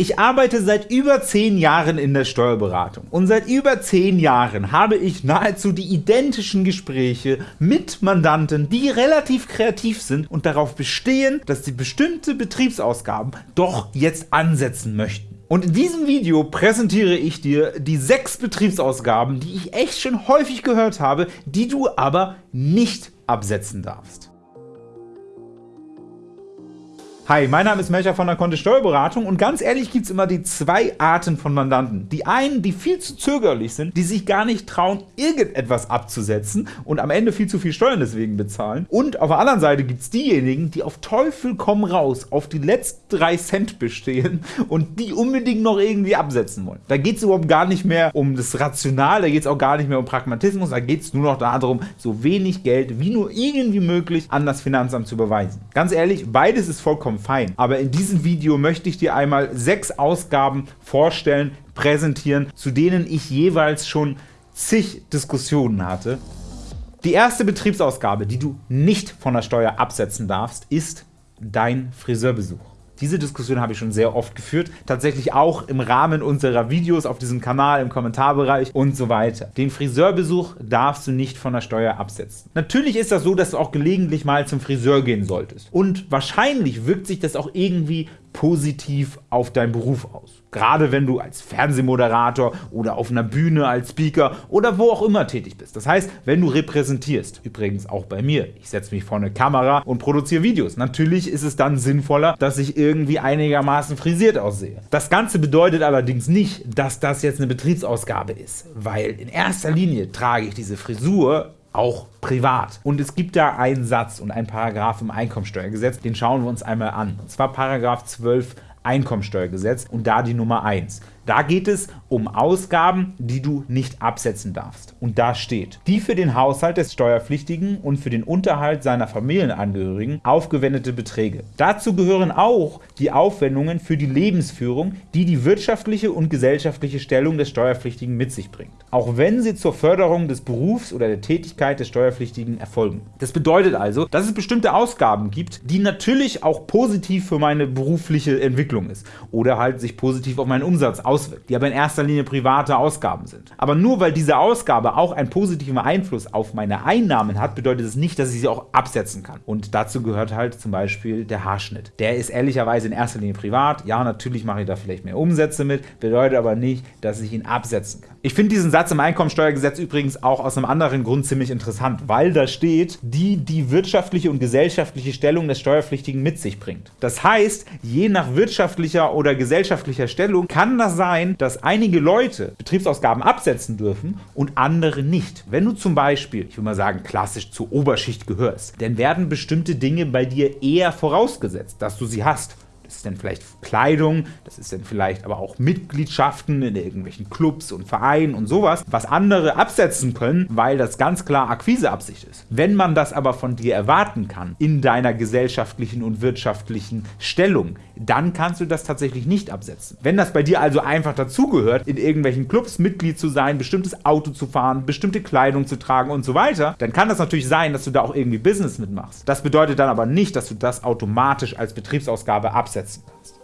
Ich arbeite seit über 10 Jahren in der Steuerberatung und seit über 10 Jahren habe ich nahezu die identischen Gespräche mit Mandanten, die relativ kreativ sind und darauf bestehen, dass sie bestimmte Betriebsausgaben doch jetzt ansetzen möchten. Und in diesem Video präsentiere ich dir die 6 Betriebsausgaben, die ich echt schon häufig gehört habe, die du aber nicht absetzen darfst. Hi, mein Name ist Melcher von der Kontist Steuerberatung und ganz ehrlich gibt es immer die zwei Arten von Mandanten. Die einen, die viel zu zögerlich sind, die sich gar nicht trauen, irgendetwas abzusetzen und am Ende viel zu viel Steuern deswegen bezahlen. Und auf der anderen Seite gibt es diejenigen, die auf Teufel komm raus auf die letzten 3 Cent bestehen und die unbedingt noch irgendwie absetzen wollen. Da geht es überhaupt gar nicht mehr um das Rational, da geht es auch gar nicht mehr um Pragmatismus, da geht es nur noch darum, so wenig Geld wie nur irgendwie möglich an das Finanzamt zu überweisen. Ganz ehrlich, beides ist vollkommen fein. Aber in diesem Video möchte ich dir einmal sechs Ausgaben vorstellen, präsentieren, zu denen ich jeweils schon zig Diskussionen hatte. Die erste Betriebsausgabe, die du nicht von der Steuer absetzen darfst, ist dein Friseurbesuch. Diese Diskussion habe ich schon sehr oft geführt, tatsächlich auch im Rahmen unserer Videos auf diesem Kanal, im Kommentarbereich und so weiter. Den Friseurbesuch darfst du nicht von der Steuer absetzen. Natürlich ist das so, dass du auch gelegentlich mal zum Friseur gehen solltest. Und wahrscheinlich wirkt sich das auch irgendwie positiv auf deinen Beruf aus. Gerade wenn du als Fernsehmoderator oder auf einer Bühne als Speaker oder wo auch immer tätig bist. Das heißt, wenn du repräsentierst, übrigens auch bei mir, ich setze mich vor eine Kamera und produziere Videos. Natürlich ist es dann sinnvoller, dass ich irgendwie einigermaßen frisiert aussehe. Das Ganze bedeutet allerdings nicht, dass das jetzt eine Betriebsausgabe ist, weil in erster Linie trage ich diese Frisur auch privat. Und es gibt da einen Satz und einen Paragraph im Einkommensteuergesetz, den schauen wir uns einmal an. Und zwar Paragraph 12 Einkommensteuergesetz und da die Nummer 1. Da geht es um Ausgaben, die du nicht absetzen darfst. Und da steht, die für den Haushalt des Steuerpflichtigen und für den Unterhalt seiner Familienangehörigen aufgewendete Beträge. Dazu gehören auch die Aufwendungen für die Lebensführung, die die wirtschaftliche und gesellschaftliche Stellung des Steuerpflichtigen mit sich bringt, auch wenn sie zur Förderung des Berufs oder der Tätigkeit des Steuerpflichtigen erfolgen. Das bedeutet also, dass es bestimmte Ausgaben gibt, die natürlich auch positiv für meine berufliche Entwicklung ist oder halt sich positiv auf meinen Umsatz auswirken auswirkt, die aber in erster Linie private Ausgaben sind. Aber nur weil diese Ausgabe auch einen positiven Einfluss auf meine Einnahmen hat, bedeutet es nicht, dass ich sie auch absetzen kann. Und dazu gehört halt zum Beispiel der Haarschnitt. Der ist ehrlicherweise in erster Linie privat. Ja, natürlich mache ich da vielleicht mehr Umsätze mit, bedeutet aber nicht, dass ich ihn absetzen kann. Ich finde diesen Satz im Einkommensteuergesetz übrigens auch aus einem anderen Grund ziemlich interessant, weil da steht, die die wirtschaftliche und gesellschaftliche Stellung des Steuerpflichtigen mit sich bringt. Das heißt, je nach wirtschaftlicher oder gesellschaftlicher Stellung kann das sein, dass einige Leute Betriebsausgaben absetzen dürfen und andere nicht. Wenn du zum Beispiel, ich will mal sagen, klassisch zur Oberschicht gehörst, dann werden bestimmte Dinge bei dir eher vorausgesetzt, dass du sie hast. Das ist dann vielleicht Kleidung, das ist dann vielleicht aber auch Mitgliedschaften in irgendwelchen Clubs und Vereinen und sowas, was andere absetzen können, weil das ganz klar Akquiseabsicht ist. Wenn man das aber von dir erwarten kann, in deiner gesellschaftlichen und wirtschaftlichen Stellung, dann kannst du das tatsächlich nicht absetzen. Wenn das bei dir also einfach dazugehört, in irgendwelchen Clubs Mitglied zu sein, bestimmtes Auto zu fahren, bestimmte Kleidung zu tragen und so weiter, dann kann das natürlich sein, dass du da auch irgendwie Business mitmachst. Das bedeutet dann aber nicht, dass du das automatisch als Betriebsausgabe absetzen kannst.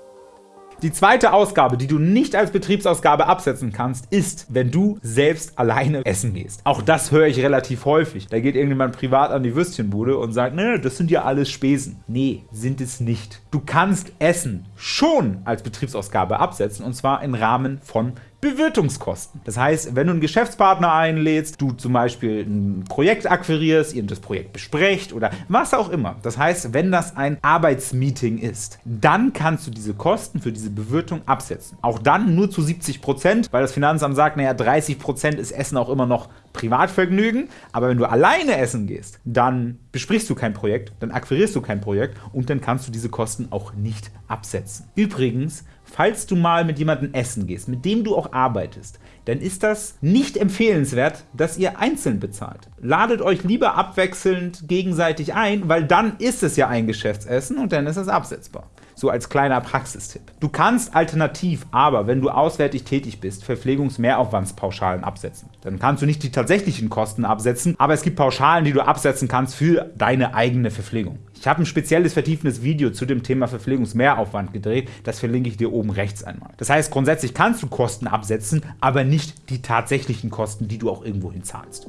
Die zweite Ausgabe, die du nicht als Betriebsausgabe absetzen kannst, ist, wenn du selbst alleine essen gehst. Auch das höre ich relativ häufig. Da geht irgendjemand privat an die Würstchenbude und sagt, ne, das sind ja alles Spesen. Nee, sind es nicht. Du kannst Essen schon als Betriebsausgabe absetzen und zwar im Rahmen von Bewirtungskosten. Das heißt, wenn du einen Geschäftspartner einlädst, du zum Beispiel ein Projekt akquirierst, ihr das Projekt besprecht oder was auch immer. Das heißt, wenn das ein Arbeitsmeeting ist, dann kannst du diese Kosten für diese Bewirtung absetzen. Auch dann nur zu 70%, weil das Finanzamt sagt, naja, 30% ist Essen auch immer noch Privatvergnügen, aber wenn du alleine essen gehst, dann besprichst du kein Projekt, dann akquirierst du kein Projekt und dann kannst du diese Kosten auch nicht absetzen. Übrigens, falls du mal mit jemandem essen gehst, mit dem du auch arbeitest, dann ist das nicht empfehlenswert, dass ihr einzeln bezahlt. Ladet euch lieber abwechselnd gegenseitig ein, weil dann ist es ja ein Geschäftsessen und dann ist es absetzbar. So als kleiner Praxistipp. Du kannst alternativ aber, wenn du auswärtig tätig bist, Verpflegungsmehraufwandspauschalen absetzen. Dann kannst du nicht die tatsächlichen Kosten absetzen, aber es gibt Pauschalen, die du absetzen kannst für deine eigene Verpflegung. Ich habe ein spezielles vertiefendes Video zu dem Thema Verpflegungsmehraufwand gedreht, das verlinke ich dir oben rechts einmal. Das heißt, grundsätzlich kannst du Kosten absetzen, aber nicht die tatsächlichen Kosten, die du auch irgendwohin zahlst.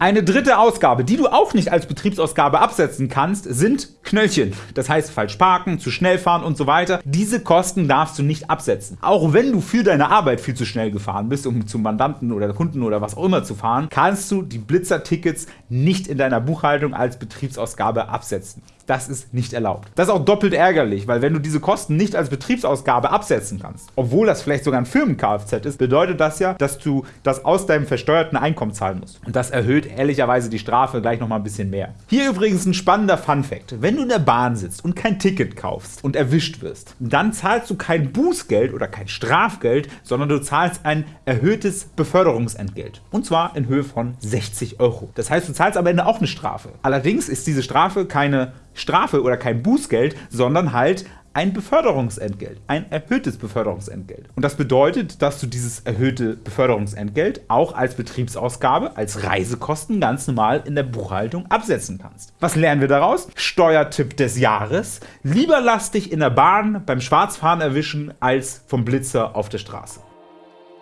Eine dritte Ausgabe, die du auch nicht als Betriebsausgabe absetzen kannst, sind Knöllchen. Das heißt falsch parken, zu schnell fahren und so weiter. Diese Kosten darfst du nicht absetzen. Auch wenn du für deine Arbeit viel zu schnell gefahren bist, um zum Mandanten oder Kunden oder was auch immer zu fahren, kannst du die Blitzer-Tickets nicht in deiner Buchhaltung als Betriebsausgabe absetzen. Das ist nicht erlaubt. Das ist auch doppelt ärgerlich, weil wenn du diese Kosten nicht als Betriebsausgabe absetzen kannst, obwohl das vielleicht sogar ein Firmen-Kfz ist, bedeutet das ja, dass du das aus deinem versteuerten Einkommen zahlen musst. Und das erhöht ehrlicherweise die Strafe gleich noch mal ein bisschen mehr. Hier übrigens ein spannender Fun-Fact. Wenn du in der Bahn sitzt und kein Ticket kaufst und erwischt wirst, dann zahlst du kein Bußgeld oder kein Strafgeld, sondern du zahlst ein erhöhtes Beförderungsentgelt. Und zwar in Höhe von 60 Euro. Das heißt, du zahlst am Ende auch eine Strafe. Allerdings ist diese Strafe keine Strafe oder kein Bußgeld, sondern halt ein Beförderungsentgelt, ein erhöhtes Beförderungsentgelt. Und das bedeutet, dass du dieses erhöhte Beförderungsentgelt auch als Betriebsausgabe, als Reisekosten ganz normal in der Buchhaltung absetzen kannst. Was lernen wir daraus? Steuertipp des Jahres. Lieber lass dich in der Bahn beim Schwarzfahren erwischen, als vom Blitzer auf der Straße.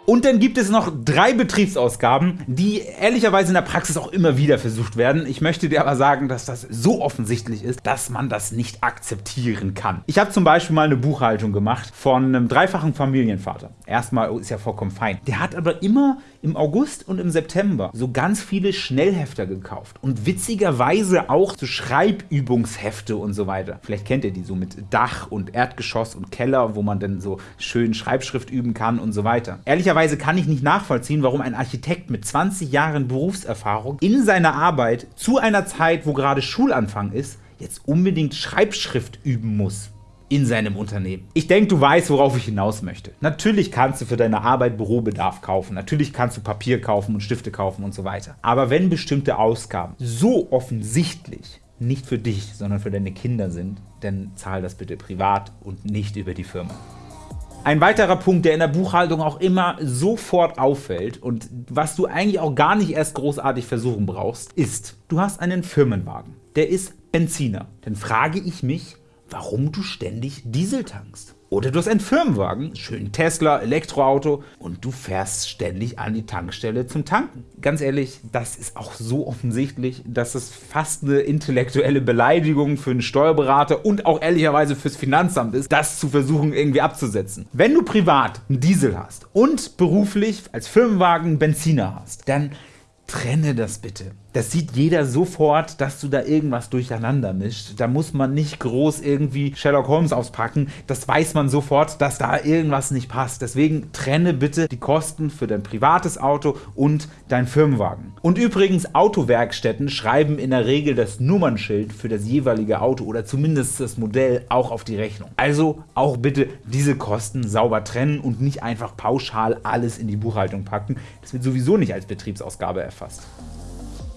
Und dann gibt es noch drei Betriebsausgaben, die ehrlicherweise in der Praxis auch immer wieder versucht werden. Ich möchte dir aber sagen, dass das so offensichtlich ist, dass man das nicht akzeptieren kann. Ich habe zum Beispiel mal eine Buchhaltung gemacht von einem dreifachen Familienvater. Erstmal ist ja vollkommen fein. Der hat aber immer im August und im September so ganz viele Schnellhefter gekauft und witzigerweise auch so Schreibübungshefte und so weiter. Vielleicht kennt ihr die so mit Dach und Erdgeschoss und Keller, wo man dann so schön Schreibschrift üben kann und so weiter. Ehrlicherweise kann ich nicht nachvollziehen, warum ein Architekt mit 20 Jahren Berufserfahrung in seiner Arbeit zu einer Zeit, wo gerade Schulanfang ist, jetzt unbedingt Schreibschrift üben muss in seinem Unternehmen. Ich denke, du weißt, worauf ich hinaus möchte. Natürlich kannst du für deine Arbeit Bürobedarf kaufen, natürlich kannst du Papier kaufen und Stifte kaufen und so weiter. Aber wenn bestimmte Ausgaben so offensichtlich nicht für dich, sondern für deine Kinder sind, dann zahl das bitte privat und nicht über die Firma. Ein weiterer Punkt, der in der Buchhaltung auch immer sofort auffällt und was du eigentlich auch gar nicht erst großartig versuchen brauchst, ist, du hast einen Firmenwagen. Der ist Benziner. Dann frage ich mich, warum du ständig Diesel tankst. Oder du hast einen Firmenwagen, schön Tesla, Elektroauto und du fährst ständig an die Tankstelle zum Tanken. Ganz ehrlich, das ist auch so offensichtlich, dass es fast eine intellektuelle Beleidigung für einen Steuerberater und auch ehrlicherweise fürs Finanzamt ist, das zu versuchen irgendwie abzusetzen. Wenn du privat einen Diesel hast und beruflich als Firmenwagen Benziner hast, dann trenne das bitte. Das sieht jeder sofort, dass du da irgendwas durcheinander mischt. Da muss man nicht groß irgendwie Sherlock Holmes auspacken. Das weiß man sofort, dass da irgendwas nicht passt. Deswegen trenne bitte die Kosten für dein privates Auto und dein Firmenwagen. Und übrigens, Autowerkstätten schreiben in der Regel das Nummernschild für das jeweilige Auto oder zumindest das Modell auch auf die Rechnung. Also auch bitte diese Kosten sauber trennen und nicht einfach pauschal alles in die Buchhaltung packen. Das wird sowieso nicht als Betriebsausgabe erfasst.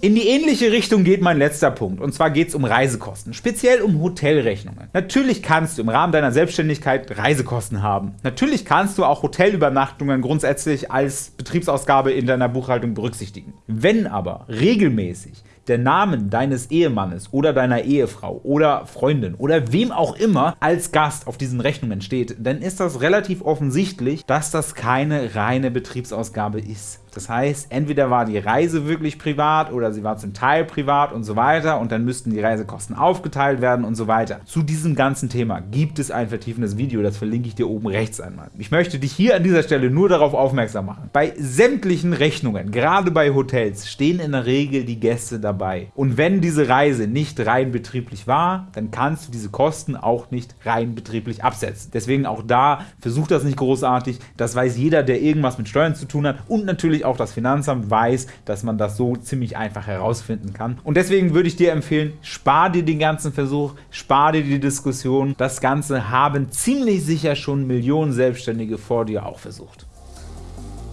In die ähnliche Richtung geht mein letzter Punkt, und zwar geht es um Reisekosten, speziell um Hotelrechnungen. Natürlich kannst du im Rahmen deiner Selbstständigkeit Reisekosten haben. Natürlich kannst du auch Hotelübernachtungen grundsätzlich als Betriebsausgabe in deiner Buchhaltung berücksichtigen. Wenn aber regelmäßig der Name deines Ehemannes oder deiner Ehefrau oder Freundin oder wem auch immer als Gast auf diesen Rechnungen steht, dann ist das relativ offensichtlich, dass das keine reine Betriebsausgabe ist. Das heißt, entweder war die Reise wirklich privat oder sie war zum Teil privat und so weiter und dann müssten die Reisekosten aufgeteilt werden und so weiter. Zu diesem ganzen Thema gibt es ein vertiefendes Video, das verlinke ich dir oben rechts einmal. Ich möchte dich hier an dieser Stelle nur darauf aufmerksam machen. Bei sämtlichen Rechnungen, gerade bei Hotels, stehen in der Regel die Gäste dabei. Und wenn diese Reise nicht rein betrieblich war, dann kannst du diese Kosten auch nicht rein betrieblich absetzen. Deswegen auch da, versuch das nicht großartig. Das weiß jeder, der irgendwas mit Steuern zu tun hat und natürlich auch das Finanzamt weiß, dass man das so ziemlich einfach herausfinden kann. Und deswegen würde ich dir empfehlen, spar dir den ganzen Versuch, spar dir die Diskussion. Das Ganze haben ziemlich sicher schon Millionen Selbstständige vor dir auch versucht.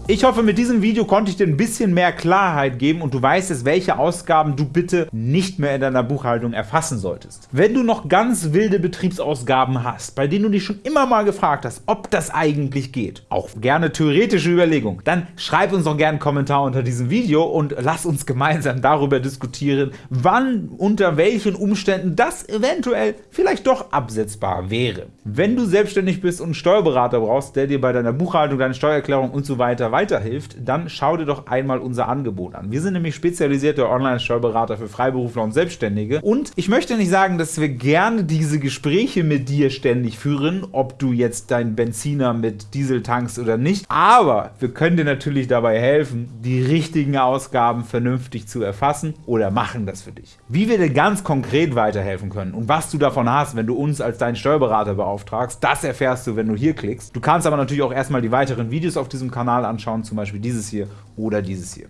Ich hoffe, mit diesem Video konnte ich dir ein bisschen mehr Klarheit geben und du weißt jetzt, welche Ausgaben du bitte nicht mehr in deiner Buchhaltung erfassen solltest. Wenn du noch ganz wilde Betriebsausgaben hast, bei denen du dich schon immer mal gefragt hast, ob das eigentlich geht, auch gerne theoretische Überlegung, dann schreib uns doch gerne einen Kommentar unter diesem Video und lass uns gemeinsam darüber diskutieren, wann, unter welchen Umständen das eventuell vielleicht doch absetzbar wäre. Wenn du selbstständig bist und einen Steuerberater brauchst, der dir bei deiner Buchhaltung, deiner Steuererklärung und so weiterhilft, dann schau dir doch einmal unser Angebot an. Wir sind nämlich spezialisierte Online-Steuerberater für Freiberufler und Selbstständige und ich möchte nicht sagen, dass wir gerne diese Gespräche mit dir ständig führen, ob du jetzt deinen Benziner mit Diesel tankst oder nicht, aber wir können dir natürlich dabei helfen, die richtigen Ausgaben vernünftig zu erfassen oder machen das für dich. Wie wir dir ganz konkret weiterhelfen können und was du davon hast, wenn du uns als deinen Steuerberater beauftragst, das erfährst du, wenn du hier klickst. Du kannst aber natürlich auch erstmal die weiteren Videos auf diesem Kanal anschauen, zum Beispiel dieses hier oder dieses hier.